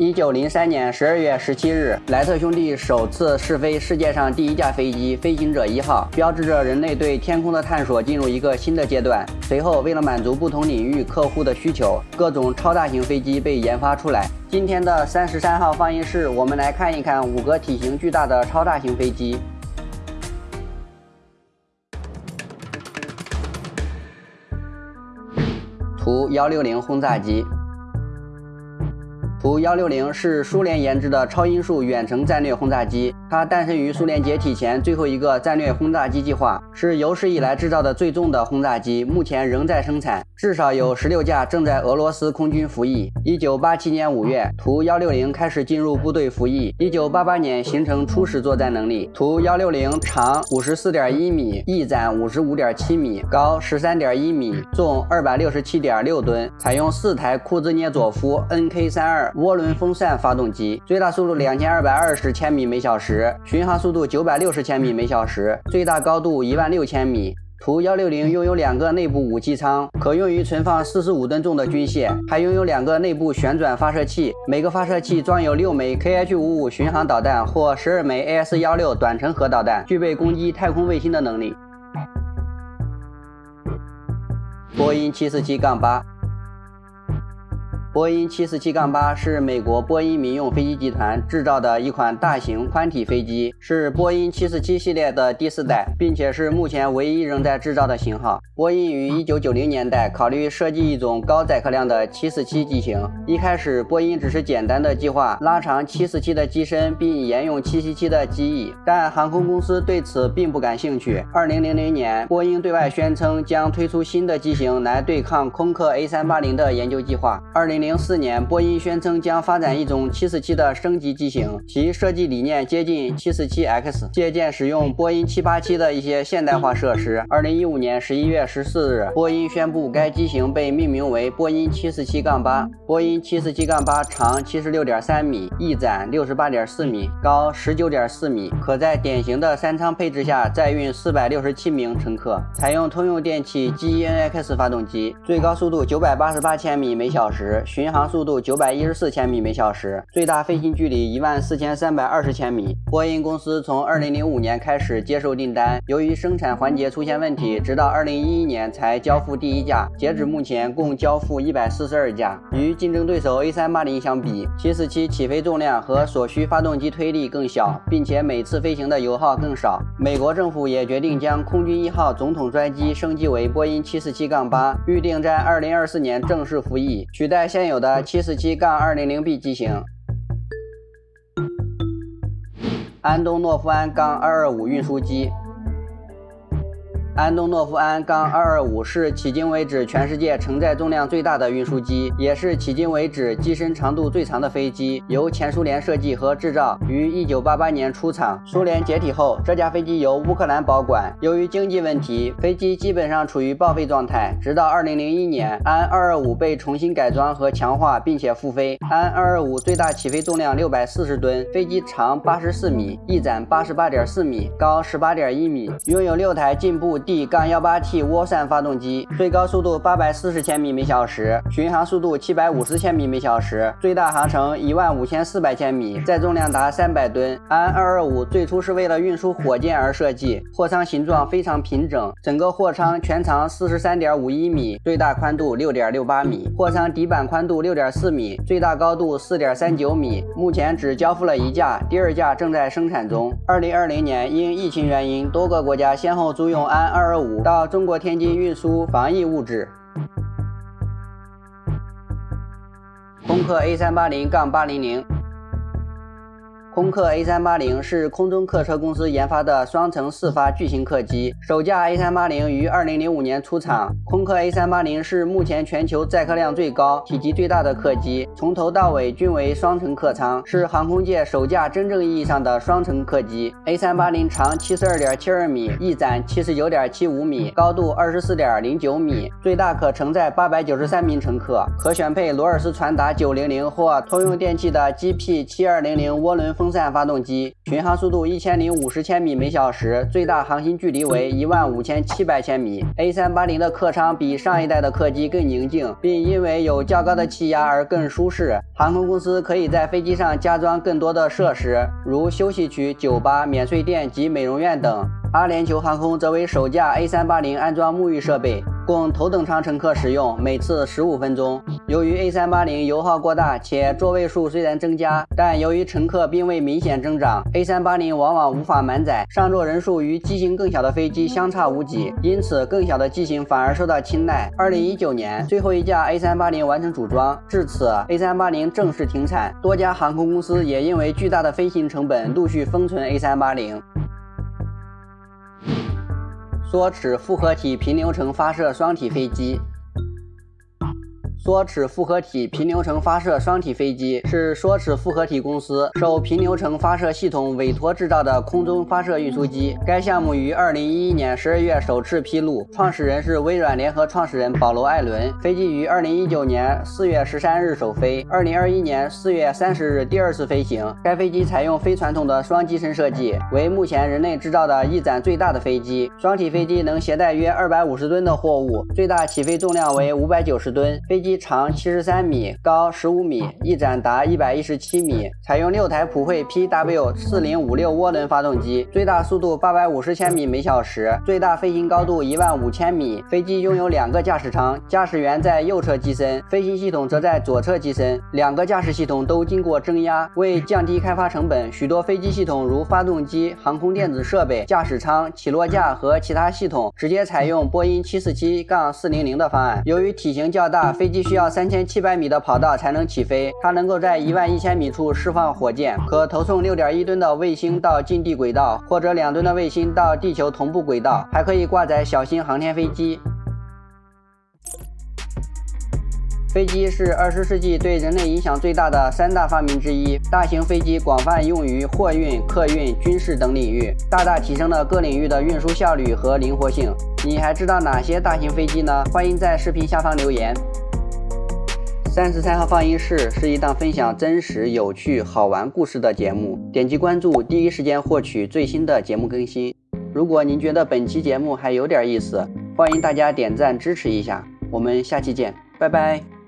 一九零三年十二月十七日，莱特兄弟首次试飞世界上第一架飞机“飞行者一号”，标志着人类对天空的探索进入一个新的阶段。随后，为了满足不同领域客户的需求，各种超大型飞机被研发出来。今天的三十三号放映室，我们来看一看五个体型巨大的超大型飞机。图幺六零轰炸机。图幺六零是苏联研制的超音速远程战略轰炸机，它诞生于苏联解体前最后一个战略轰炸机计划，是有史以来制造的最重的轰炸机，目前仍在生产，至少有十六架正在俄罗斯空军服役。一九八七年五月，图幺六零开始进入部队服役。一九八八年形成初始作战能力。图幺六零长五十四点一米，翼展五十五点七米，高十三点一米，重二百六十七点六吨，采用四台库兹涅佐夫 NK 三二。涡轮风扇发动机，最大速度两千二百二十千米每小时，巡航速度九百六十千米每小时，最大高度一万六千米。图幺六零拥有两个内部武器舱，可用于存放四十五吨重的军械，还拥有两个内部旋转发射器，每个发射器装有六枚 KH 五五巡航导弹或十二枚 AS 幺六短程核导弹，具备攻击太空卫星的能力。波音七四七杠八。波音747-8是美国波音民用飞机集团制造的一款大型宽体飞机，是波音747系列的第四代，并且是目前唯一仍在制造的型号。波音于1990年代考虑设计一种高载客量的747机型。一开始，波音只是简单的计划拉长747的机身，并沿用777的机翼，但航空公司对此并不感兴趣。2000年，波音对外宣称将推出新的机型来对抗空客 A380 的研究计划。20零四年，波音宣称将发展一种747的升级机型，其设计理念接近 747X，借鉴使用波音787的一些现代化设施。二零一五年十一月十四日，波音宣布该机型被命名为波音747-8。波音747-8长七十六点三米，翼展六十八点四米，高十九点四米，可在典型的三舱配置下载运四百六十七名乘客。采用通用电气 GEnx 发动机，最高速度九百八十八千米每小时。巡航速度九百一十四千米每小时，最大飞行距离一万四千三百二十千米。波音公司从二零零五年开始接受订单，由于生产环节出现问题，直到二零一一年才交付第一架。截止目前，共交付一百四十二架。与竞争对手 A 三八零相比，七四七起飞重量和所需发动机推力更小，并且每次飞行的油耗更少。美国政府也决定将空军一号总统专机升级为波音七四七杠八，预定在二零二四年正式服役，取代现。现有的七四七杠二零零 B 机型，安东诺夫安杠二二五运输机。安东诺夫安杠二二五是迄今为止全世界承载重量最大的运输机，也是迄今为止机身长度最长的飞机。由前苏联设计和制造，于一九八八年出厂。苏联解体后，这架飞机由乌克兰保管。由于经济问题，飞机基本上处于报废状态。直到二零零一年，安二二五被重新改装和强化，并且复飞。安二二五最大起飞重量六百四十吨，飞机长八十四米，翼展八十八点四米，高十八点一米，拥有六台进步。D- 杠幺八 T 涡扇发动机，最高速度八百四十千米每小时，巡航速度七百五十千米每小时，最大航程一万五千四百千米，载重量达三百吨。安二二五最初是为了运输火箭而设计，货舱形状非常平整，整个货舱全长四十三点五一米，最大宽度六点六八米，货舱底板宽度六点四米，最大高度四点三九米。目前只交付了一架，第二架正在生产中。二零二零年因疫情原因，多个国家先后租用安二二二五。到中国天津运输防疫物质。空客 A 三八零杠八零零。空客 A380 是空中客车公司研发的双层四发巨型客机，首架 A380 于2005年出厂。空客 A380 是目前全球载客量最高、体积最大的客机，从头到尾均为双层客舱，是航空界首架真正意义上的双层客机。A380 长72.72米，翼展79.75米，高度24.09米，最大可承载893名乘客，可选配罗尔斯传达900或通用电气的 GP7200 涡轮。风扇发动机，巡航速度一千零五十千米每小时，最大航行距离为一万五千七百千米。A380 的客舱比上一代的客机更宁静，并因为有较高的气压而更舒适。航空公司可以在飞机上加装更多的设施，如休息区、酒吧、免税店及美容院等。阿联酋航空则为首架 A380 安装沐浴设备，供头等舱乘客使用，每次十五分钟。由于 A380 油耗过大，且座位数虽然增加，但由于乘客并未明显增长，A380 往往无法满载，上座人数与机型更小的飞机相差无几，因此更小的机型反而受到青睐。二零一九年，最后一架 A380 完成组装，至此 A380 正式停产，多家航空公司也因为巨大的飞行成本，陆续封存 A380。缩齿复合体平流层发射双体飞机。梭齿复合体平流层发射双体飞机是梭齿复合体公司受平流层发射系统委托制造的空中发射运输机。该项目于二零一一年十二月首次披露，创始人是微软联合创始人保罗·艾伦。飞机于二零一九年四月十三日首飞，二零二一年四月三十日第二次飞行。该飞机采用非传统的双机身设计，为目前人类制造的翼展最大的飞机。双体飞机能携带约二百五十吨的货物，最大起飞重量为五百九十吨。飞机。长七十三米，高十五米，翼展达一百一十七米。采用六台普惠 PW 四零五六涡轮发动机，最大速度八百五十千米每小时，最大飞行高度一万五千米。飞机拥有两个驾驶舱，驾驶员在右侧机身，飞行系统则在左侧机身。两个驾驶系统都经过增压，为降低开发成本，许多飞机系统如发动机、航空电子设备、驾驶舱、起落架和其他系统直接采用波音七四七杠四零零的方案。由于体型较大，飞机。需要三千七百米的跑道才能起飞，它能够在一万一千米处释放火箭，可投送六点一吨的卫星到近地轨道，或者两吨的卫星到地球同步轨道，还可以挂载小型航天飞机。飞机是二十世纪对人类影响最大的三大发明之一。大型飞机广泛用于货运、客运、军事等领域，大大提升了各领域的运输效率和灵活性。你还知道哪些大型飞机呢？欢迎在视频下方留言。三十三号放映室是一档分享真实、有趣、好玩故事的节目。点击关注，第一时间获取最新的节目更新。如果您觉得本期节目还有点意思，欢迎大家点赞支持一下。我们下期见，拜拜。